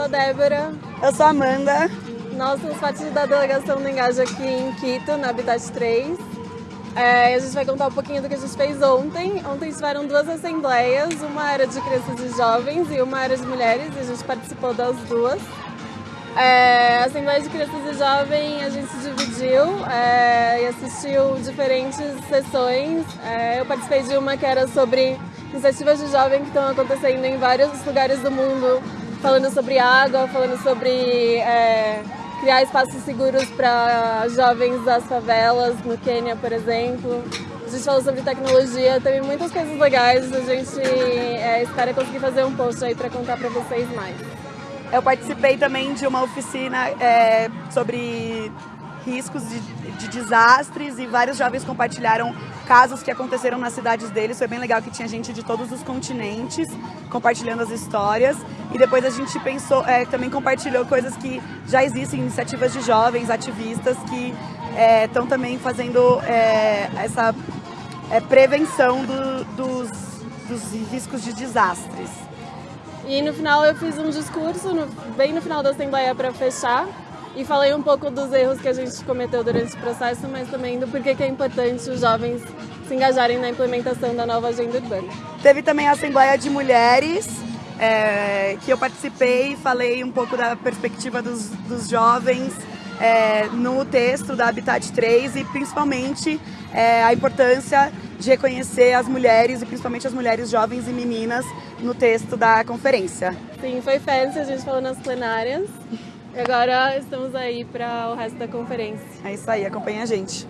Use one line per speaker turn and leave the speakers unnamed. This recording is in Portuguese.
sou a Débora.
Eu sou a Amanda.
Nós somos parte da delegação do Engaja aqui em Quito, na Habitat 3. É, a gente vai contar um pouquinho do que a gente fez ontem. Ontem tiveram duas assembleias, uma era de crianças e jovens e uma era de mulheres, e a gente participou das duas. É, a Assembleia de Crianças e Jovens a gente se dividiu é, e assistiu diferentes sessões. É, eu participei de uma que era sobre iniciativas de jovem que estão acontecendo em vários lugares do mundo, falando sobre água, falando sobre é, criar espaços seguros para jovens das favelas, no Quênia, por exemplo. A gente falou sobre tecnologia, teve muitas coisas legais, a gente é, espera conseguir fazer um post aí para contar para vocês mais.
Eu participei também de uma oficina é, sobre riscos de, de, desastres e vários jovens compartilharam casos que aconteceram nas cidades deles. Foi bem legal que tinha gente de todos os continentes compartilhando as histórias. E depois a gente pensou, é, também compartilhou coisas que já existem, iniciativas de jovens, ativistas que estão é, também fazendo é, essa é, prevenção do, dos, dos riscos de desastres.
E no final eu fiz um discurso, no, bem no final da Assembleia para fechar, e falei um pouco dos erros que a gente cometeu durante o processo, mas também do porquê que é importante os jovens se engajarem na implementação da nova agenda urbana.
Teve também a Assembleia de Mulheres, é, que eu participei e falei um pouco da perspectiva dos, dos jovens é, no texto da Habitat 3 e principalmente é, a importância de reconhecer as mulheres e principalmente as mulheres jovens e meninas no texto da conferência.
Sim, foi fancy, a gente falou nas plenárias e agora estamos aí para o resto da conferência.
É isso aí, acompanha a gente.